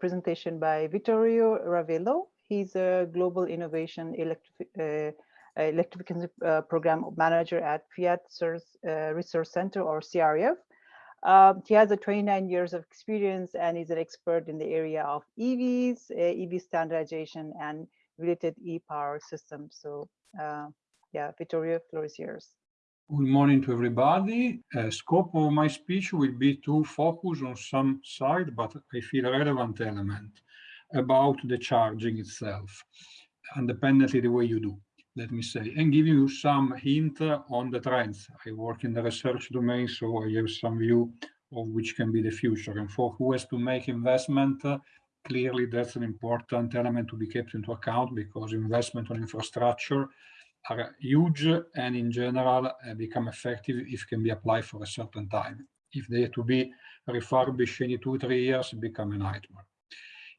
presentation by Vittorio Ravello. He's a global innovation uh, electrification uh, program manager at Fiat uh, Research Center or CRF. Um, he has a 29 years of experience and is an expert in the area of EVs, uh, EV standardization, and related e-power systems. So uh, yeah, Vittorio, floor is yours. Good morning to everybody. Uh, scope of my speech will be to focus on some side, but I feel relevant element about the charging itself, independently the way you do, let me say, and give you some hint on the trends. I work in the research domain, so I have some view of which can be the future. And for who has to make investment, uh, clearly that's an important element to be kept into account because investment on infrastructure are huge and in general uh, become effective if can be applied for a certain time. If they to be refurbished in two, three years, become a nightmare.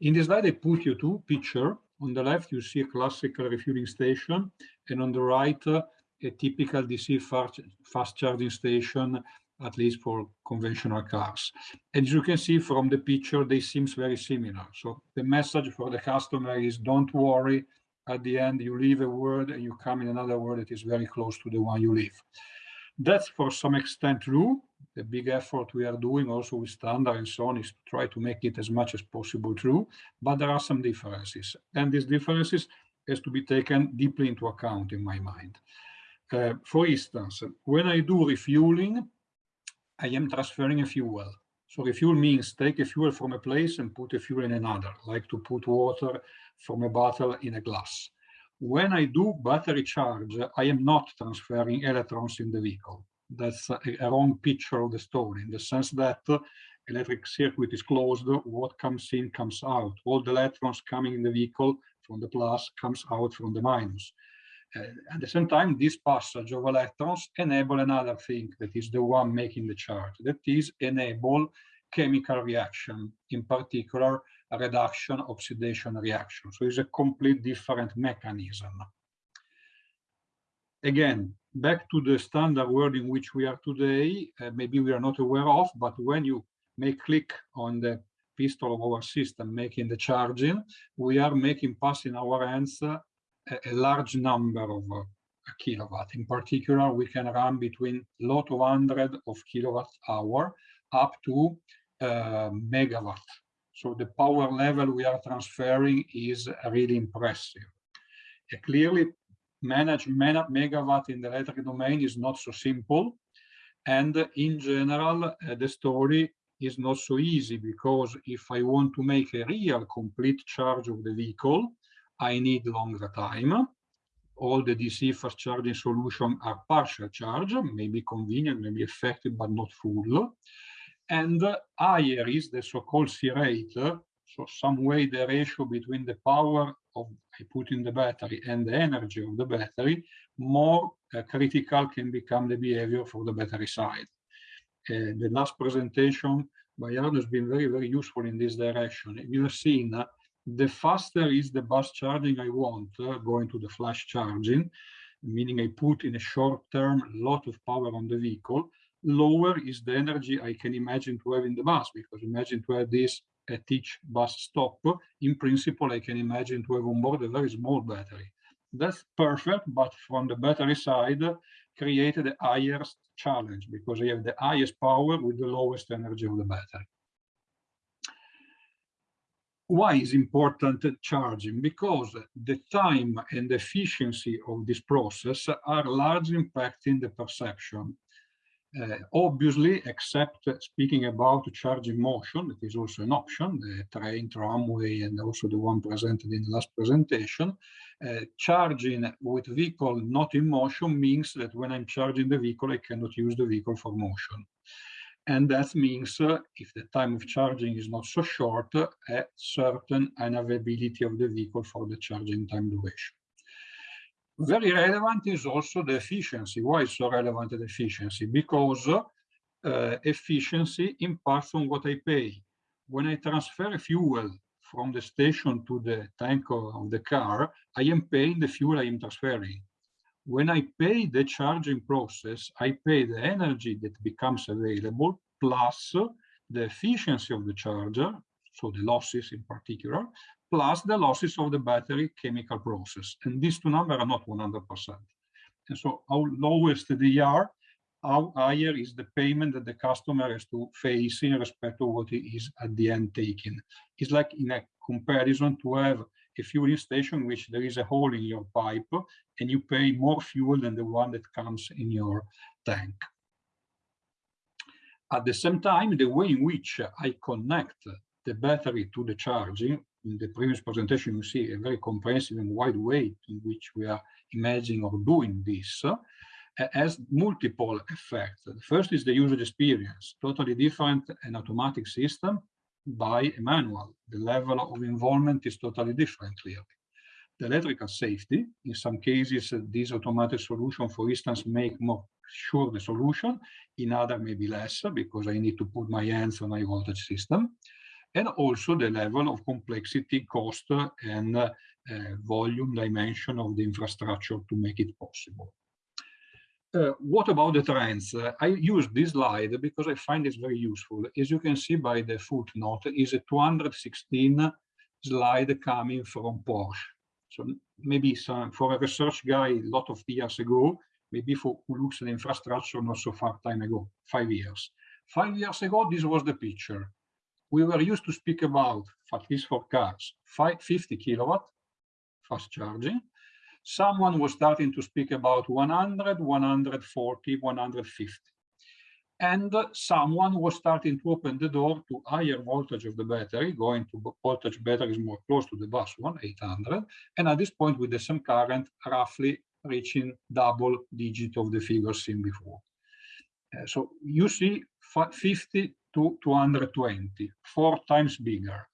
In this slide, I put you two picture. On the left, you see a classical refueling station, and on the right, uh, a typical DC fast charging station, at least for conventional cars. And as you can see from the picture, they seem very similar. So the message for the customer is don't worry, at the end you leave a word and you come in another word that is very close to the one you leave. That's for some extent true. The big effort we are doing also with standard and so on is to try to make it as much as possible true, but there are some differences. And these differences has to be taken deeply into account in my mind. Uh, for instance, when I do refueling, I am transferring a fuel. So refuel means take a fuel from a place and put a fuel in another, like to put water from a bottle in a glass. When I do battery charge, I am not transferring electrons in the vehicle. That's a, a wrong picture of the story in the sense that electric circuit is closed, what comes in comes out. All the electrons coming in the vehicle from the plus comes out from the minus. At the same time, this passage of electrons enable another thing that is the one making the charge, that is enable chemical reaction, in particular reduction oxidation reaction. So it's a complete different mechanism. Again, back to the standard world in which we are today, uh, maybe we are not aware of, but when you make click on the pistol of our system making the charging, we are making pass in our hands uh, a, a, large number of uh, kilowatt. In particular, we can run between lot of hundred of kilowatt hour up to uh, megawatt so the power level we are transferring is really impressive. Uh, clearly, manage megawatt in the electric domain is not so simple. And in general, uh, the story is not so easy because if I want to make a real complete charge of the vehicle, I need longer time. All the DC fast charging solutions are partial charge, maybe convenient, maybe effective, but not full and higher is the so-called C rate, so some way the ratio between the power of I put in the battery and the energy of the battery, more uh, critical can become the behavior for the battery side. Uh, the last presentation by Arno has been very, very useful in this direction. You have seen uh, the faster is the bus charging I want, uh, going to the flash charging, meaning I put in a short term a lot of power on the vehicle, lower is the energy I can imagine to have in the bus, because imagine to have this at each bus stop. In principle, I can imagine to have on board a very small battery. That's perfect, but from the battery side, created the highest challenge because I have the highest power with the lowest energy of the battery. Why is important charging? Because the time and efficiency of this process are largely impacting the perception. Uh, obviously, except speaking about charging motion, that is also an option, the train, tramway, and also the one presented in the last presentation. Uh, charging with vehicle not in motion means that when I'm charging the vehicle, I cannot use the vehicle for motion. And that means uh, if the time of charging is not so short, a certain unavailability of the vehicle for the charging time duration. Very relevant is also the efficiency. Why is so relevant the efficiency? Because uh, efficiency impacts on what I pay. When I transfer fuel from the station to the tank of the car, I am paying the fuel I am transferring. When I pay the charging process, I pay the energy that becomes available plus the efficiency of the charger, so the losses in particular, plus the losses of the battery chemical process. And these two numbers are not 100%. And so how lowest they are, how higher is the payment that the customer has to face in respect to what he is at the end taking. It's like in a comparison to have a fueling station which there is a hole in your pipe and you pay more fuel than the one that comes in your tank. At the same time, the way in which I connect the battery to the charging, in the previous presentation, you see a very comprehensive and wide way in which we are imagining or doing this, uh, has multiple effects. The first is the user experience, totally different an automatic system by a manual. The level of involvement is totally different, clearly. The electrical safety, in some cases, uh, this automatic solution, for instance, make more sure the solution, in other maybe less, because I need to put my hands on a voltage system. And also the level of complexity, cost, and uh, volume dimension of the infrastructure to make it possible. Uh, what about the trends? Uh, I use this slide because I find it very useful. As you can see by the footnote, is a 216 slide coming from Porsche. So maybe some, for a research guy a lot of years ago, maybe for who looks at infrastructure not so far time ago, five years. Five years ago, this was the picture. We were used to speak about, at least for cars, 50 kilowatt fast charging, someone was starting to speak about 100, 140, 150. And someone was starting to open the door to higher voltage of the battery, going to voltage batteries more close to the bus one, 800. And at this point, with the same current, roughly reaching double digit of the figures seen before. Uh, so you see 50 to 220, four times bigger.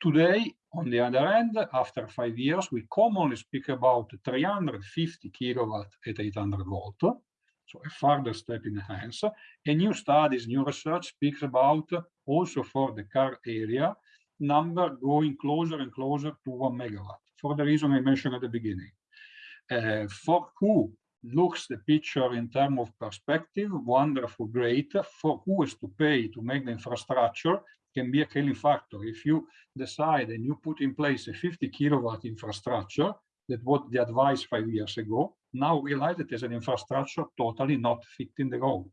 Today, on the other hand, after five years, we commonly speak about 350 kilowatt at 800 volt. So a further step in hands. And new studies, new research speaks about also for the car area, number going closer and closer to one megawatt for the reason I mentioned at the beginning. Uh, for who looks the picture in terms of perspective, wonderful, great. For who is to pay to make the infrastructure, can be a killing factor. If you decide and you put in place a 50 kilowatt infrastructure, that what the advice five years ago, now realize that as an infrastructure totally not fitting the road.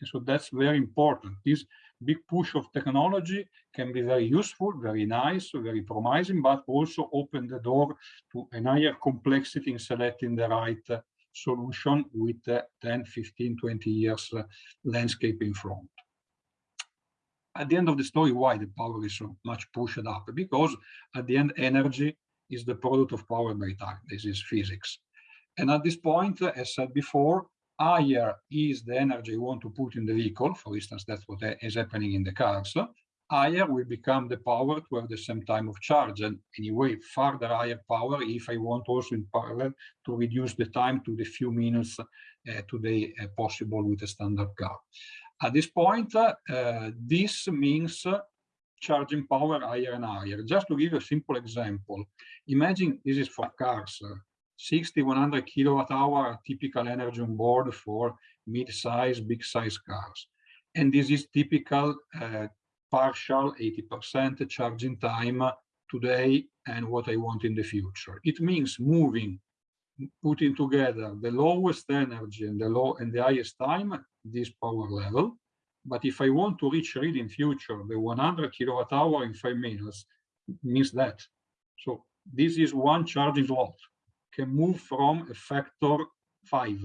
And so that's very important. This big push of technology can be very useful, very nice, very promising, but also open the door to a higher complexity in selecting the right uh, solution with uh, 10, 15, 20 years uh, landscape in front at the end of the story, why the power is so much pushed up? Because at the end, energy is the product of power by time. This is physics. And at this point, as said before, higher is the energy you want to put in the vehicle. For instance, that's what is happening in the cars. Higher will become the power to have the same time of charge. And anyway, further higher power if I want also in parallel to reduce the time to the few minutes uh, today uh, possible with a standard car. At this point, uh, this means charging power higher and higher. Just to give you a simple example, imagine this is for cars, 60, 100 kilowatt hour typical energy on board for mid-size, big-size cars. And this is typical uh, partial 80% charging time today and what I want in the future. It means moving, putting together the lowest energy and the low and the highest time this power level. But if I want to reach really in future the 100 kilowatt hour in five minutes, means that. So this is one charging slot can move from a factor five.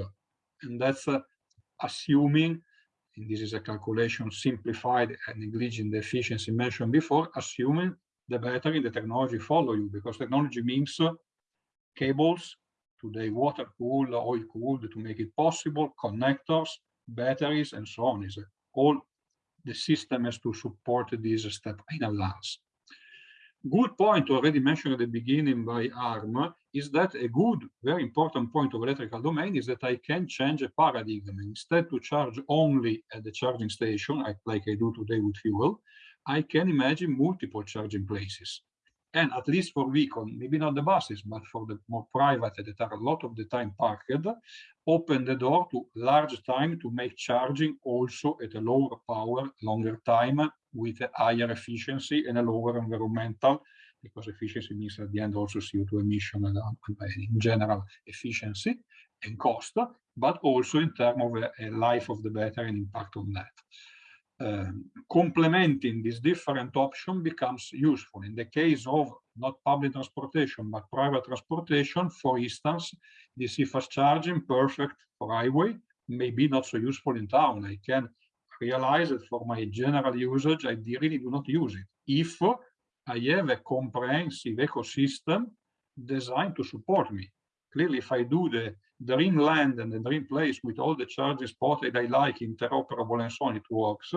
And that's uh, assuming, and this is a calculation simplified and negliging the efficiency mentioned before, assuming the battery, the technology follow you, because technology means uh, cables, today water cooled, oil cooled to make it possible, connectors, batteries, and so on. Is all the system has to support this step in advance. Good point already mentioned at the beginning by ARM is that a good, very important point of electrical domain is that I can change a paradigm. Instead to charge only at the charging station, like I do today with fuel, I can imagine multiple charging places. And at least for vehicle, maybe not the buses, but for the more private that are a lot of the time parked, open the door to large time to make charging also at a lower power, longer time with a higher efficiency and a lower environmental, because efficiency means at the end also CO2 emission and um, uh, in general efficiency and cost, but also in terms of a, a life of the battery and impact on that. Um, complementing this different option becomes useful. In the case of not public transportation, but private transportation, for instance, DC fast charging, perfect for highway, maybe not so useful in town. I can realize that for my general usage, I really do not use it. If I have a comprehensive ecosystem designed to support me. Clearly, if I do the dream land and the dream place with all the charges spots that I like, interoperable and so on, it works.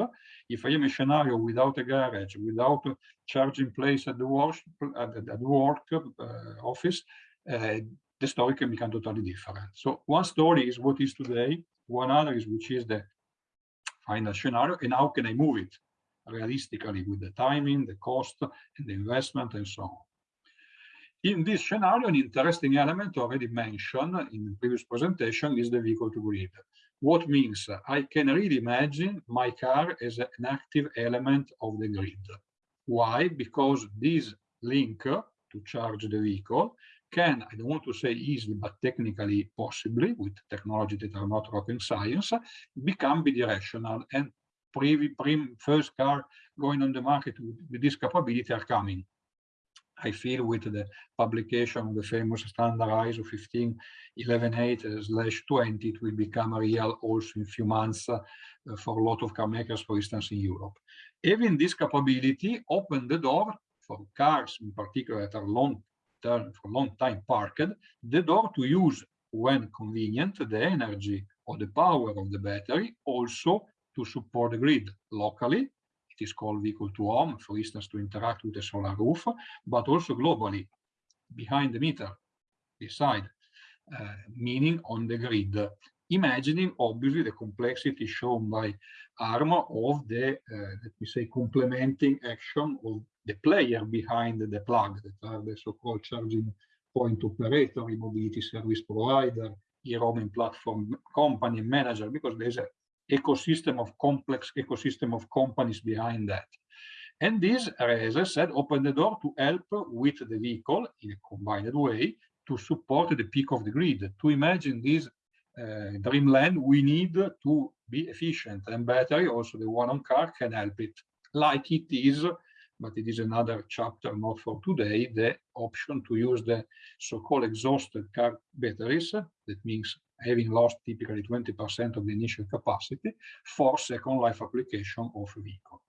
If I am a scenario without a garage, without a charging place at the work, at the, work uh, office, uh, the story can become totally different. So one story is what is today, one other is which is the final scenario, and how can I move it realistically with the timing, the cost, and the investment, and so on. In this scenario, an interesting element already mentioned in the previous presentation is the vehicle to grid. What means I can really imagine my car as an active element of the grid. Why? Because this link to charge the vehicle can, I don't want to say easily, but technically possibly, with technology that are not rocket science, become bidirectional. And pre, pre, first car going on the market with this capability are coming. I feel with the publication of the famous standard ISO 15118 slash 20, it will become real also in few months uh, for a lot of car makers, for instance, in Europe. Having this capability open the door for cars in particular that are long term, for long time parked, the door to use when convenient the energy or the power of the battery also to support the grid locally is called vehicle to home, for instance, to interact with the solar roof, but also globally, behind the meter, beside, uh, meaning on the grid. Imagining, obviously, the complexity shown by ARM of the, uh, let me say, complementing action of the player behind the plug, that are the so-called charging point operator, mobility service provider, e-roaming platform company manager, because there's a ecosystem of complex ecosystem of companies behind that. And this, as I said, open the door to help with the vehicle in a combined way to support the peak of the grid. To imagine this uh, dreamland, we need to be efficient and battery, also the one on car can help it, like it is, but it is another chapter, not for today, the option to use the so-called exhausted car batteries. That means having lost typically 20% of the initial capacity for second life application of vehicle.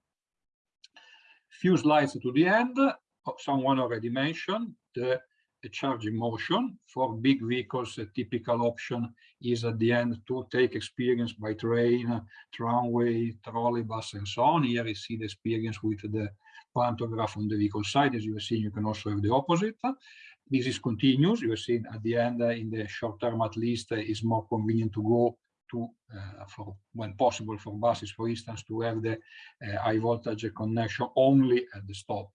Few slides to the end, oh, someone already mentioned the, the charging motion. For big vehicles, a typical option is at the end to take experience by train, tramway, trolleybus, and so on. Here you see the experience with the pantograph on the vehicle side. As you have seen, you can also have the opposite. This is continuous. You have seen at the end, uh, in the short term at least, uh, is more convenient to go to, uh, for when possible for buses, for instance, to have the high voltage connection only at the stop.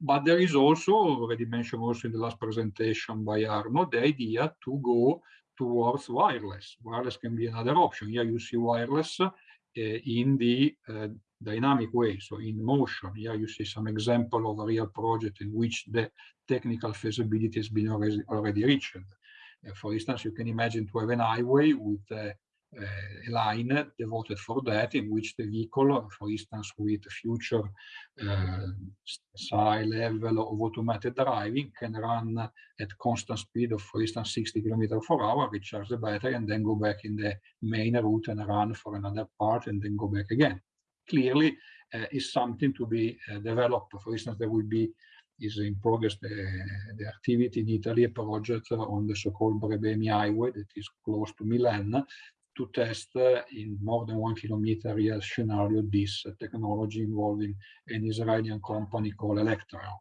But there is also, already mentioned also in the last presentation by Arno, the idea to go towards wireless. Wireless can be another option. Here you see wireless uh, in the uh, dynamic way, so in motion. Here you see some example of a real project in which the technical feasibility has been already, already reached. Uh, for instance, you can imagine to have an highway with a line devoted for that, in which the vehicle, for instance, with future uh, high level of automated driving, can run at constant speed of, for instance, 60 km per hour, recharge the battery, and then go back in the main route and run for another part, and then go back again clearly uh, is something to be uh, developed. For instance, there will be is in progress the, the activity in Italy, a project on the so-called Brebemi Highway that is close to Milan to test uh, in more than one kilometer real scenario this uh, technology involving an Israeli company called Electreon.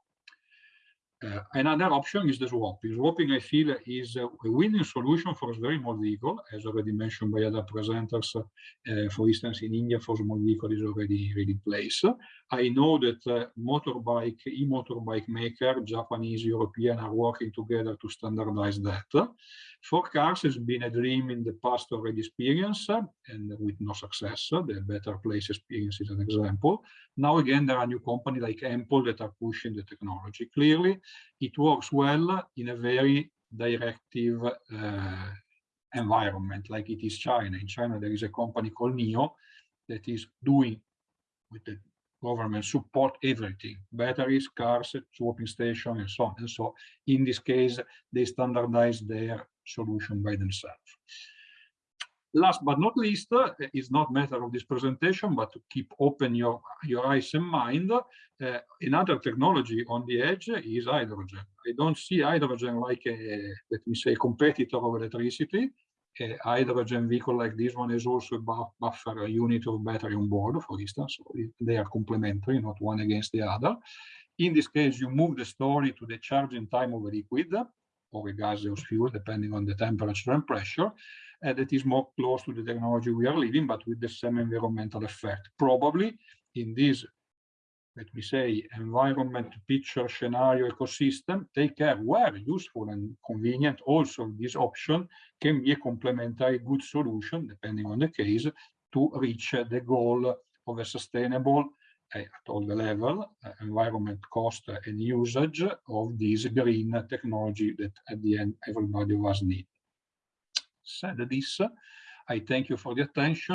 Uh, another option is the swapping. Swapping, I feel, is a, winning solution for a very small vehicle, as already mentioned by other presenters. Uh, for instance, in India, for small vehicle is already, already in place. I know that uh, motorbike, e-motorbike maker, Japanese, European, are working together to standardize that. For cars, it's been a dream in the past already experience, and with no success. The Better Place experience is an example. Now, again, there are new companies like Ample that are pushing the technology. Clearly, it works well in a very directive uh, environment, like it is China. In China, there is a company called NIO that is doing with the government support everything, batteries, cars, swapping station, and so on. And so in this case, they standardize their solution by themselves. Last but not least, uh, is not matter of this presentation, but to keep open your, your eyes and mind, uh, another technology on the edge is hydrogen. I don't see hydrogen like a, let me say, competitor of electricity. A hydrogen vehicle like this one is also a buffer unit of battery on board, for instance. So they are complementary, not one against the other. In this case, you move the story to the charging time of a liquid or a gaseous fuel, depending on the temperature and pressure, uh, that is more close to the technology we are living, but with the same environmental effect. Probably in this, let me say, environment picture scenario ecosystem, take care where useful and convenient. Also, this option can be a complementary good solution, depending on the case, to reach the goal of a sustainable at all the level, uh, environment cost and usage of this green technology that at the end everybody was need. Said this, I thank you for the attention.